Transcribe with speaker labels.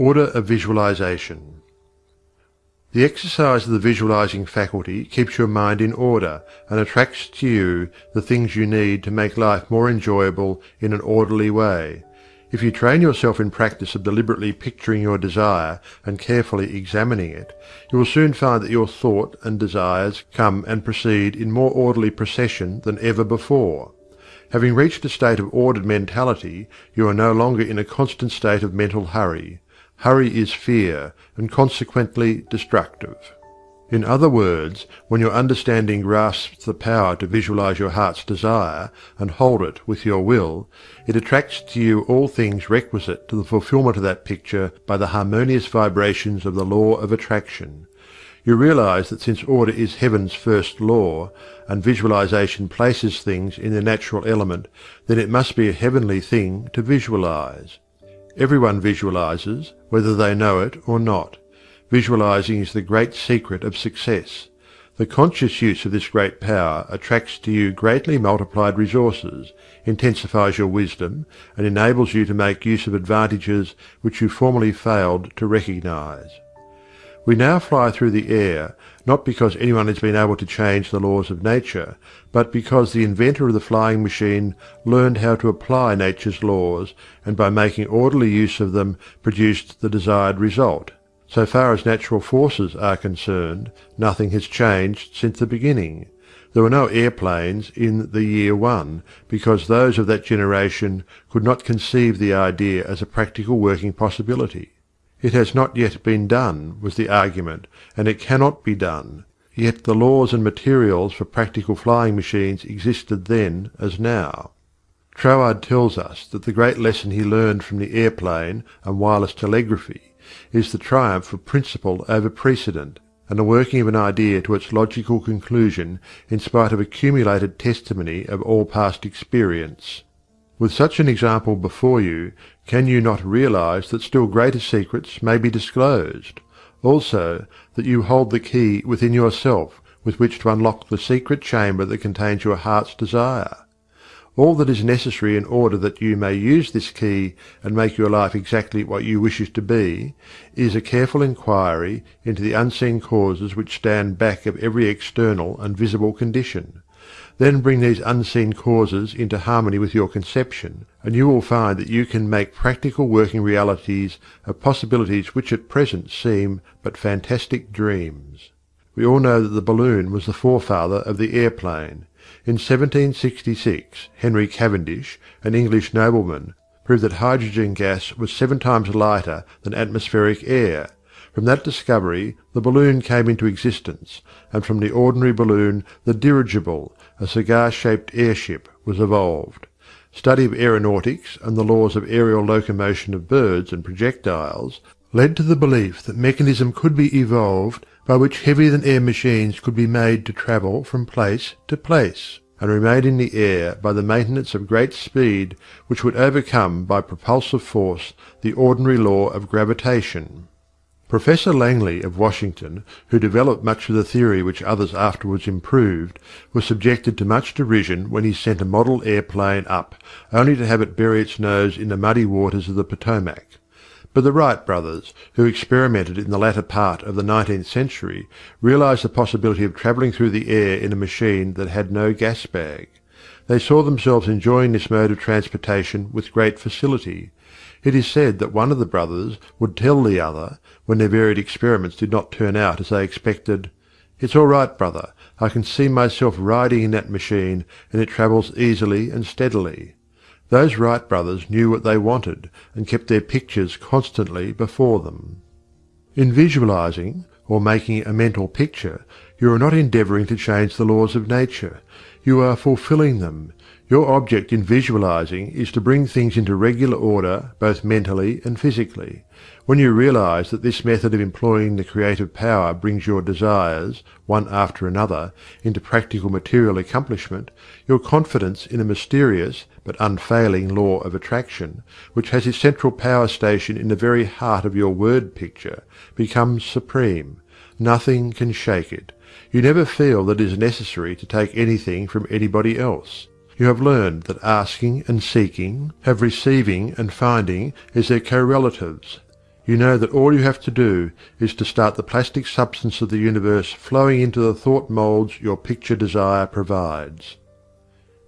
Speaker 1: Order of Visualization. The exercise of the visualizing faculty keeps your mind in order, and attracts to you the things you need to make life more enjoyable in an orderly way. If you train yourself in practice of deliberately picturing your desire and carefully examining it, you will soon find that your thought and desires come and proceed in more orderly procession than ever before. Having reached a state of ordered mentality, you are no longer in a constant state of mental hurry. Hurry is fear, and consequently destructive. In other words, when your understanding grasps the power to visualize your heart's desire, and hold it with your will, it attracts to you all things requisite to the fulfillment of that picture by the harmonious vibrations of the Law of Attraction. You realize that since order is Heaven's first law, and visualization places things in their natural element, then it must be a heavenly thing to visualize. Everyone visualizes, whether they know it or not. Visualizing is the great secret of success. The conscious use of this great power attracts to you greatly multiplied resources, intensifies your wisdom, and enables you to make use of advantages which you formerly failed to recognize. We now fly through the air, not because anyone has been able to change the laws of nature, but because the inventor of the flying machine learned how to apply nature's laws, and by making orderly use of them produced the desired result. So far as natural forces are concerned, nothing has changed since the beginning. There were no airplanes in the year one, because those of that generation could not conceive the idea as a practical working possibility. It has not yet been done, was the argument, and it cannot be done, yet the laws and materials for practical flying machines existed then as now. Troward tells us that the great lesson he learned from the airplane and wireless telegraphy is the triumph of principle over precedent, and the working of an idea to its logical conclusion in spite of accumulated testimony of all past experience. With such an example before you, can you not realize that still greater secrets may be disclosed? Also, that you hold the key within yourself with which to unlock the secret chamber that contains your heart's desire? All that is necessary in order that you may use this key and make your life exactly what you wish it to be, is a careful inquiry into the unseen causes which stand back of every external and visible condition. Then bring these unseen causes into harmony with your conception, and you will find that you can make practical working realities of possibilities which at present seem but fantastic dreams. We all know that the balloon was the forefather of the airplane. In 1766 Henry Cavendish, an English nobleman, proved that hydrogen gas was seven times lighter than atmospheric air, from that discovery the balloon came into existence, and from the ordinary balloon the dirigible, a cigar shaped airship, was evolved. Study of aeronautics and the laws of aerial locomotion of birds and projectiles led to the belief that mechanism could be evolved by which heavier than air machines could be made to travel from place to place, and remain in the air by the maintenance of great speed which would overcome by propulsive force the ordinary law of gravitation. Professor Langley of Washington, who developed much of the theory which others afterwards improved, was subjected to much derision when he sent a model airplane up, only to have it bury its nose in the muddy waters of the Potomac. But the Wright brothers, who experimented in the latter part of the nineteenth century, realized the possibility of travelling through the air in a machine that had no gas bag. They saw themselves enjoying this mode of transportation with great facility, it is said that one of the brothers would tell the other, when their varied experiments did not turn out as they expected, "It's all right, brother, I can see myself riding in that machine, and it travels easily and steadily." Those Wright brothers knew what they wanted, and kept their pictures constantly before them. In visualizing, or making a mental picture, you are not endeavoring to change the laws of nature. You are fulfilling them. Your object in visualizing is to bring things into regular order both mentally and physically. When you realize that this method of employing the creative power brings your desires, one after another, into practical material accomplishment, your confidence in a mysterious but unfailing law of attraction, which has its central power station in the very heart of your word picture, becomes supreme. Nothing can shake it. You never feel that it is necessary to take anything from anybody else. You have learned that asking and seeking have receiving and finding as their correlatives. you know that all you have to do is to start the plastic substance of the universe flowing into the thought molds your picture desire provides.